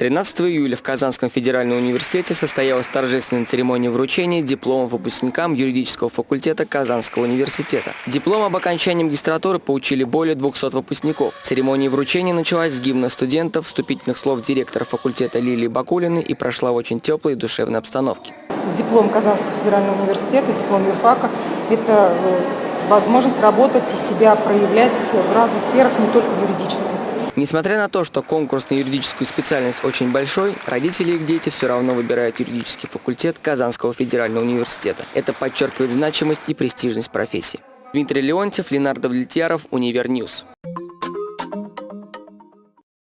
13 июля в Казанском федеральном университете состоялась торжественная церемония вручения дипломов выпускникам юридического факультета Казанского университета. Диплом об окончании магистратуры получили более 200 выпускников. Церемония вручения началась с гимна студентов, вступительных слов директора факультета Лилии Бакулиной и прошла в очень теплой и душевной обстановке. Диплом Казанского федерального университета, диплом юрфака – это э, возможность работать и себя проявлять в разных сферах, не только в юридической. Несмотря на то, что конкурс на юридическую специальность очень большой, родители их дети все равно выбирают юридический факультет Казанского федерального университета. Это подчеркивает значимость и престижность профессии. Дмитрий Леонтьев, Ленар Давлетьяров, Univer News.